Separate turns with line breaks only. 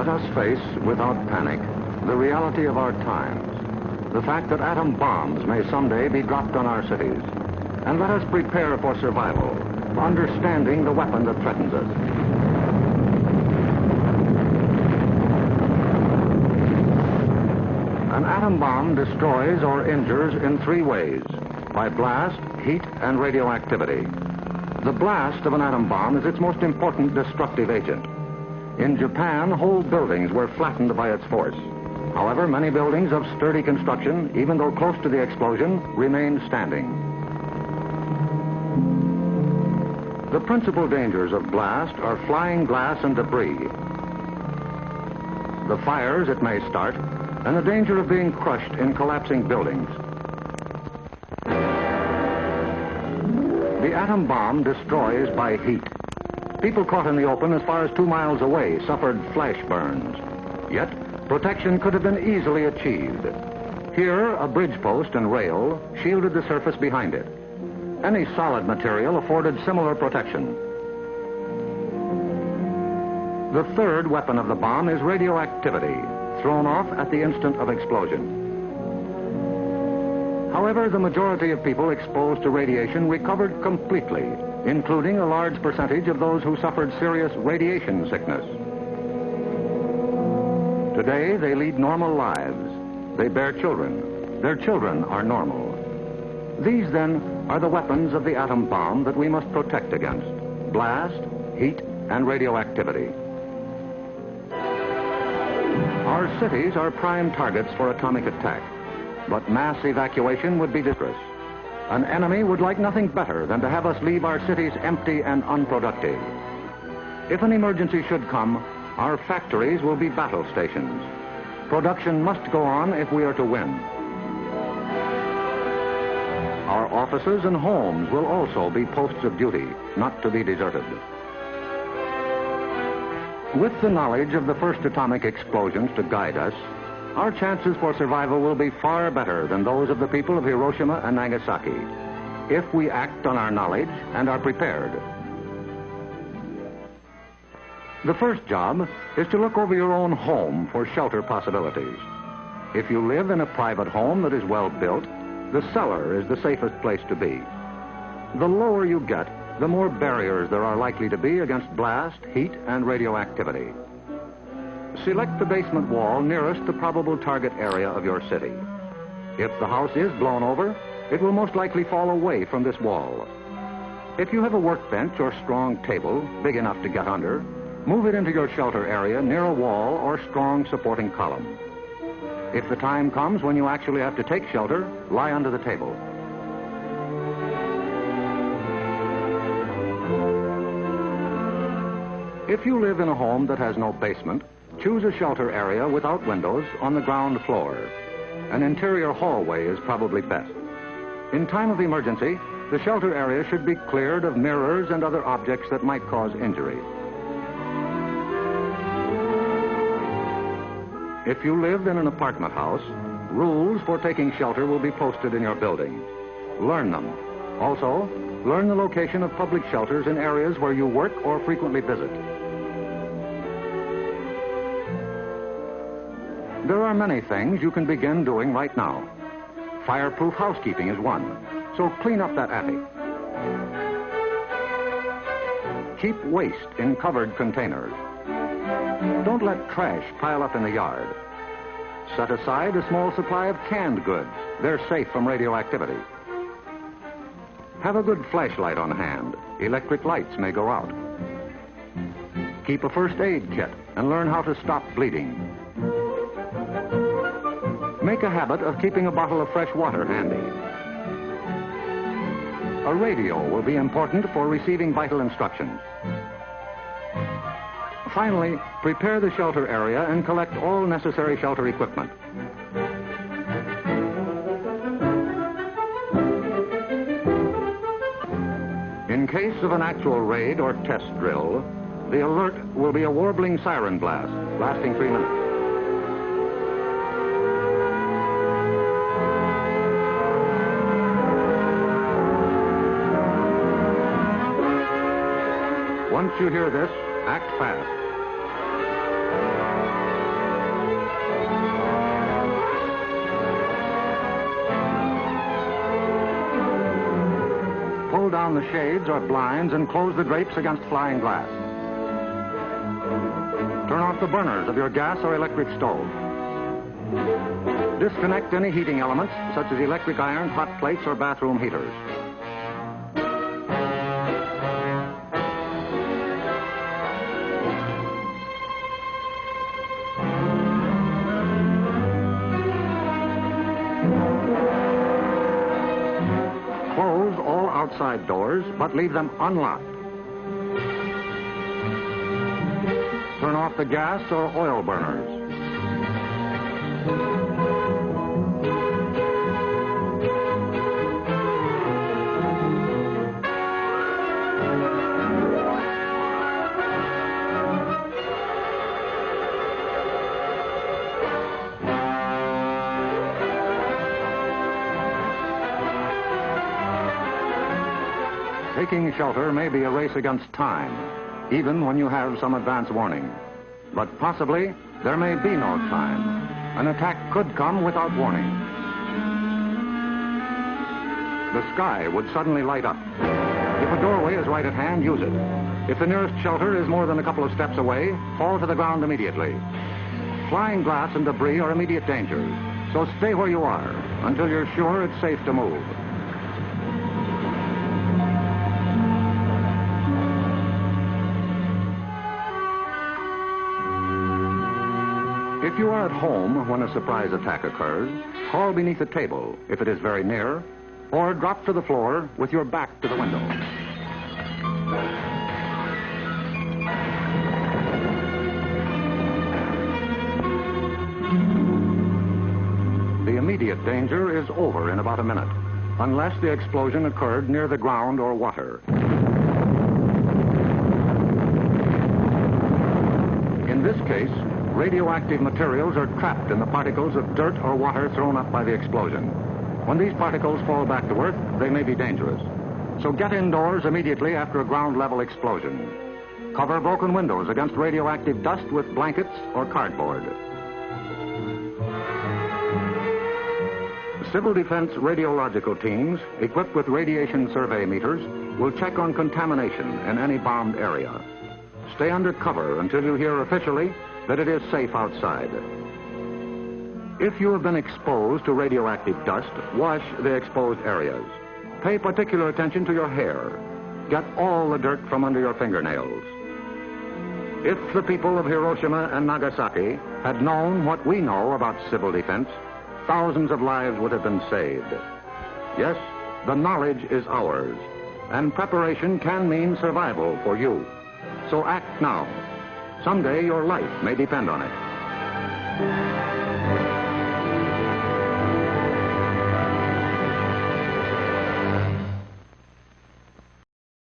Let us face, without panic, the reality of our times. The fact that atom bombs may someday be dropped on our cities. And let us prepare for survival, understanding the weapon that threatens us. An atom bomb destroys or injures in three ways by blast, heat, and radioactivity. The blast of an atom bomb is its most important destructive agent. In Japan, whole buildings were flattened by its force. However, many buildings of sturdy construction, even though close to the explosion, remained standing. The principal dangers of blast are flying glass and debris, the fires it may start, and the danger of being crushed in collapsing buildings. The atom bomb destroys by heat. People caught in the open as far as two miles away suffered flash burns. Yet, protection could have been easily achieved. Here, a bridge post and rail shielded the surface behind it. Any solid material afforded similar protection. The third weapon of the bomb is radioactivity, thrown off at the instant of explosion. However, the majority of people exposed to radiation recovered completely, including a large percentage of those who suffered serious radiation sickness. Today, they lead normal lives. They bear children. Their children are normal. These, then, are the weapons of the atom bomb that we must protect against. Blast, heat, and radioactivity. Our cities are prime targets for atomic attack, but mass evacuation would be disastrous. An enemy would like nothing better than to have us leave our cities empty and unproductive. If an emergency should come, our factories will be battle stations. Production must go on if we are to win. Our offices and homes will also be posts of duty, not to be deserted. With the knowledge of the first atomic explosions to guide us, our chances for survival will be far better than those of the people of Hiroshima and Nagasaki, if we act on our knowledge and are prepared. The first job is to look over your own home for shelter possibilities. If you live in a private home that is well built, the cellar is the safest place to be. The lower you get, the more barriers there are likely to be against blast, heat, and radioactivity. Select the basement wall nearest the probable target area of your city. If the house is blown over, it will most likely fall away from this wall. If you have a workbench or strong table big enough to get under, move it into your shelter area near a wall or strong supporting column. If the time comes when you actually have to take shelter, lie under the table. If you live in a home that has no basement, choose a shelter area without windows on the ground floor. An interior hallway is probably best. In time of emergency, the shelter area should be cleared of mirrors and other objects that might cause injury. If you live in an apartment house, rules for taking shelter will be posted in your building. Learn them. Also, learn the location of public shelters in areas where you work or frequently visit. There are many things you can begin doing right now. Fireproof housekeeping is one, so clean up that attic. Keep waste in covered containers. Don't let trash pile up in the yard. Set aside a small supply of canned goods. They're safe from radioactivity. Have a good flashlight on hand. Electric lights may go out. Keep a first aid kit and learn how to stop bleeding. Make a habit of keeping a bottle of fresh water handy. A radio will be important for receiving vital instructions. Finally, prepare the shelter area and collect all necessary shelter equipment. In case of an actual raid or test drill, the alert will be a warbling siren blast lasting three minutes. Once you hear this, act fast. Pull down the shades or blinds and close the drapes against flying glass. Turn off the burners of your gas or electric stove. Disconnect any heating elements, such as electric irons, hot plates, or bathroom heaters. Outside doors, but leave them unlocked. Turn off the gas or oil burners. Taking shelter may be a race against time, even when you have some advance warning. But possibly, there may be no time. An attack could come without warning. The sky would suddenly light up. If a doorway is right at hand, use it. If the nearest shelter is more than a couple of steps away, fall to the ground immediately. Flying glass and debris are immediate dangers, so stay where you are until you're sure it's safe to move. You are at home when a surprise attack occurs, crawl beneath a table if it is very near, or drop to the floor with your back to the window. The immediate danger is over in about a minute, unless the explosion occurred near the ground or water. In this case, radioactive materials are trapped in the particles of dirt or water thrown up by the explosion. When these particles fall back to Earth, they may be dangerous. So get indoors immediately after a ground level explosion. Cover broken windows against radioactive dust with blankets or cardboard. Civil Defense radiological teams, equipped with radiation survey meters, will check on contamination in any bombed area. Stay under cover until you hear officially that it is safe outside. If you have been exposed to radioactive dust, wash the exposed areas. Pay particular attention to your hair. Get all the dirt from under your fingernails. If the people of Hiroshima and Nagasaki had known what we know about civil defense, thousands of lives would have been saved. Yes, the knowledge is ours, and preparation can mean survival for you. So act now. Someday your life may depend on it.